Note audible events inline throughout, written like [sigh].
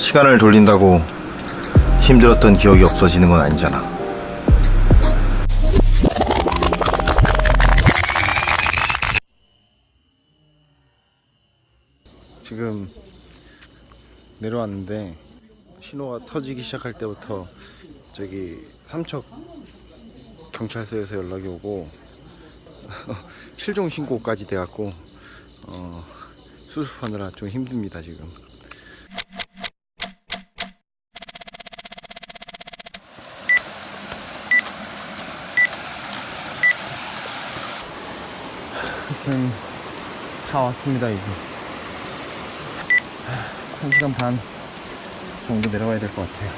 시간을 돌린다고 힘들었던 기억이 없어지는 건 아니잖아. 지금 내려왔는데 신호가 터지기 시작할 때부터 저기 삼척 경찰서에서 연락이 오고 [laughs] 실종 신고까지 돼갖고 어, 수습하느라 좀 힘듭니다 지금. 하여튼 다 왔습니다 이제. 한 시간 반 정도 내려가야 될 것 같아요.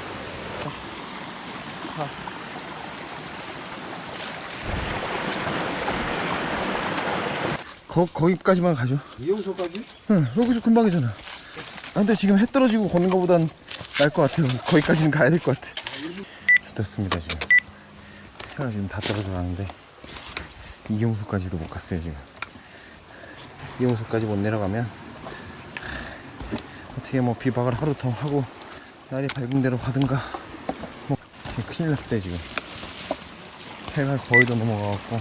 거, 거기까지만 가죠. 이용소까지? 응, 여기서 금방이잖아. 아, 근데 지금 해 떨어지고 걷는 것보단 나을 것 같아요. 거기까지는 가야 될 것 같아. 좋습니다, 지금. 해가 지금 다 떨어져 가는데, 이용소까지도 못 갔어요, 지금. 이용소까지 못 내려가면, 어떻게 뭐 비박을 하루 더 하고, 날이 밝은 대로 가든가, 뭐, 큰일 났어요, 지금. 해가 거의 다 넘어가갖고,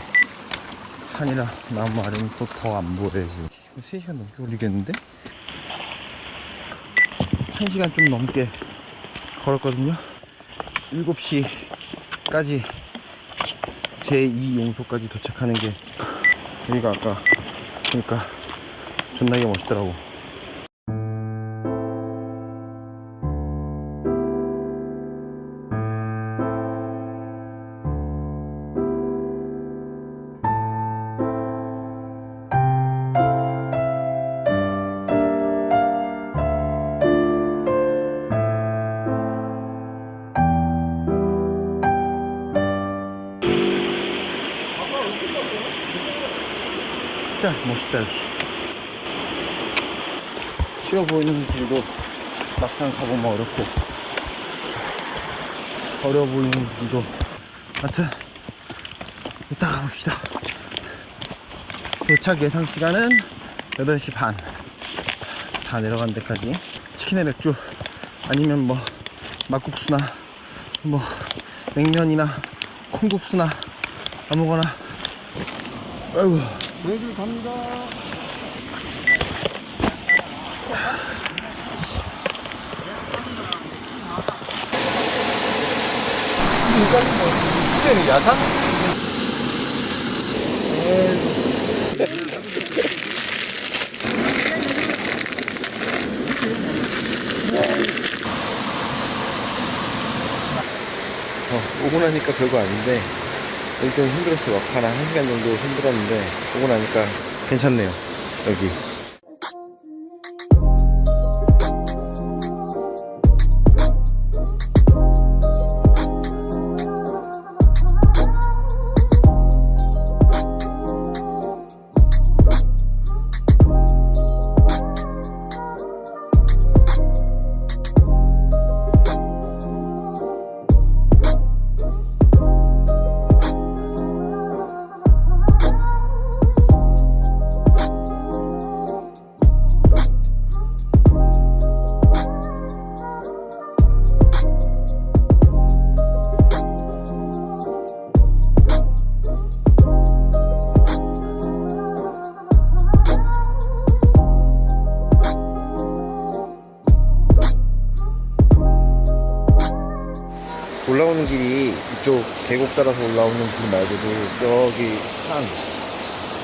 산이라 나무 아래는 또 더 안 보여요 지금 3시간 넘게 걸리겠는데? 1시간 좀 넘게 걸었거든요 7시까지 제2용소까지 도착하는 게 여기가 아까 그러니까 존나게 멋있더라고. 진짜 멋있다 쉬워 보이는 길도 막상 가보면 어렵고 어려워 보이는 길도 하여튼 이따 가봅시다. 도착 예상 시간은 8시 반. 다 내려간 데까지. 치킨에 맥주 아니면 뭐 막국수나 뭐 냉면이나 콩국수나 아무거나. 아이고. 여기 갑니다. 이제는 야산? 어, 오고 나니까 별거 아닌데 좀 힘들었어요. 막판 한 1시간 정도 힘들었는데 오고 나니까 괜찮네요. 여기. 계곡 따라서 올라오는 길 말고도 저기 산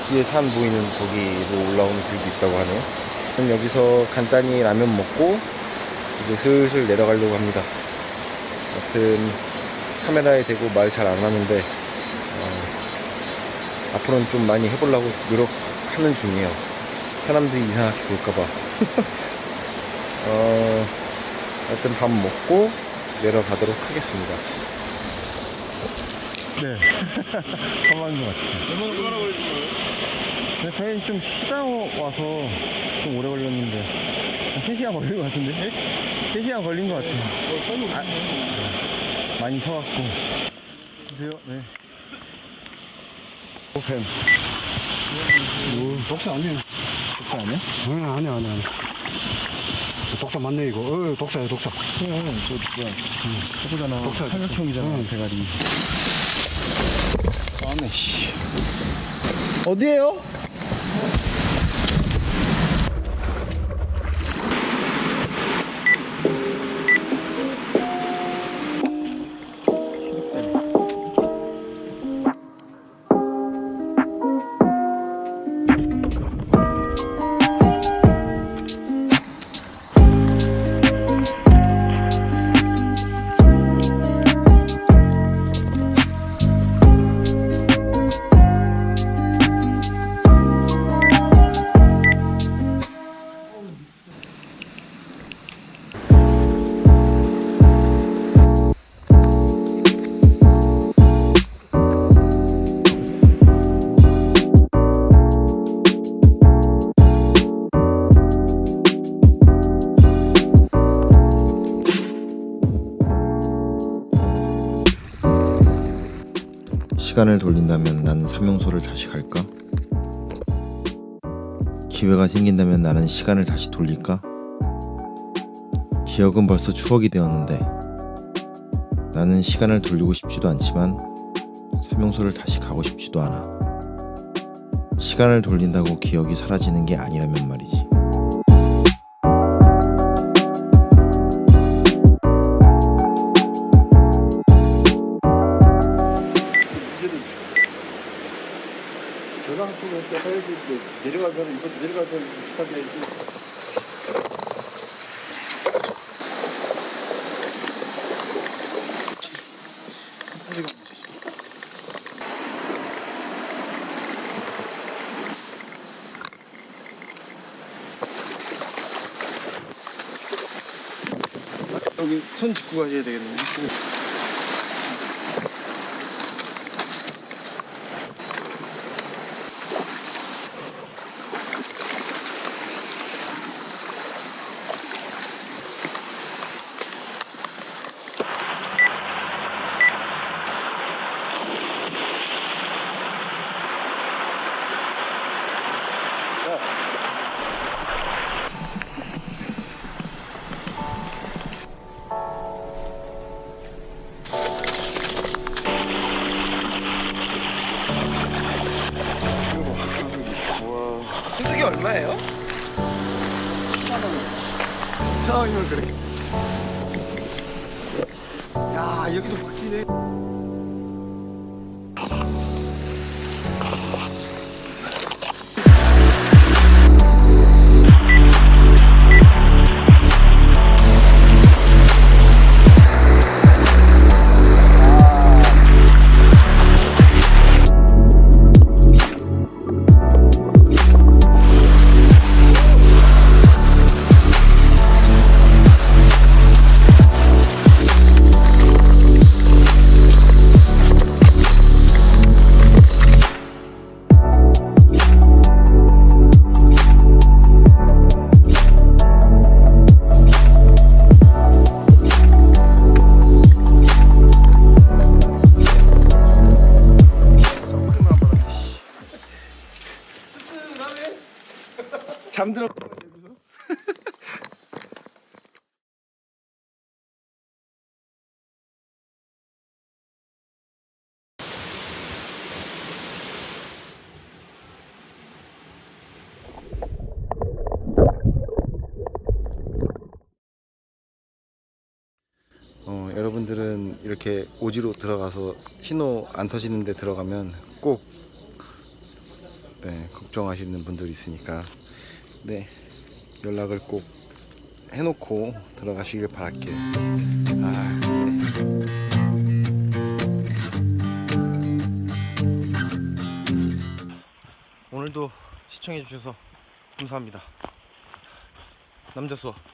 뒤에 산 보이는 거기로 올라오는 길도 있다고 하네요. 그럼 여기서 간단히 라면 먹고 이제 슬슬 내려가려고 합니다. 여튼 카메라에 대고 말 잘 안 하는데 어, 앞으로는 좀 많이 해보려고 노력하는 중이에요. 사람들이 이상하게 볼까봐. [laughs] 어, 하여튼 밥 먹고 내려가도록 하겠습니다. 네. [laughs] 가만한 것 같아요. 얼마나 얼마나 걸리는 거예요? 네, 저희는 좀 쉬다 와서 좀 오래 걸렸는데, 한 3시간 걸린 것 같은데? 3시간 걸린 것 같아요. 아, 많이 서갖고. 보세요, 네. 오펜. 독사 아니에요. 독사 아니야? 아니, 아니, 아니. 아니. 독사 맞네 이거. 어, 독사야 독사. 그래, 저 뭐야. 저거잖아. 독사. 사격형이잖아, 응. 대가리. 어디에요? 시간을 돌린다면 나는 삼용소를 다시 갈까? 기회가 생긴다면 나는 시간을 다시 돌릴까? 기억은 벌써 추억이 되었는데 나는 시간을 돌리고 싶지도 않지만 삼용소를 다시 가고 싶지도 않아. 시간을 돌린다고 기억이 사라지는 게 아니라면 말이지. 내려가서 이거 내려가서 부탁 해야지. 여기 손 짚고 가셔야 되겠네. 소 4만 원이면 그렇게. 야, 여기도 멋지네. 잠들어. 어, 여러분들은 이렇게 오지로 들어가서 신호 안 터지는데 들어가면 꼭 네, 걱정하시는 분들이 있으니까 네 연락을 꼭 해놓고 들어가시길 바랄게요. 아, 네. 오늘도 시청해 주셔서 감사합니다. 남자 수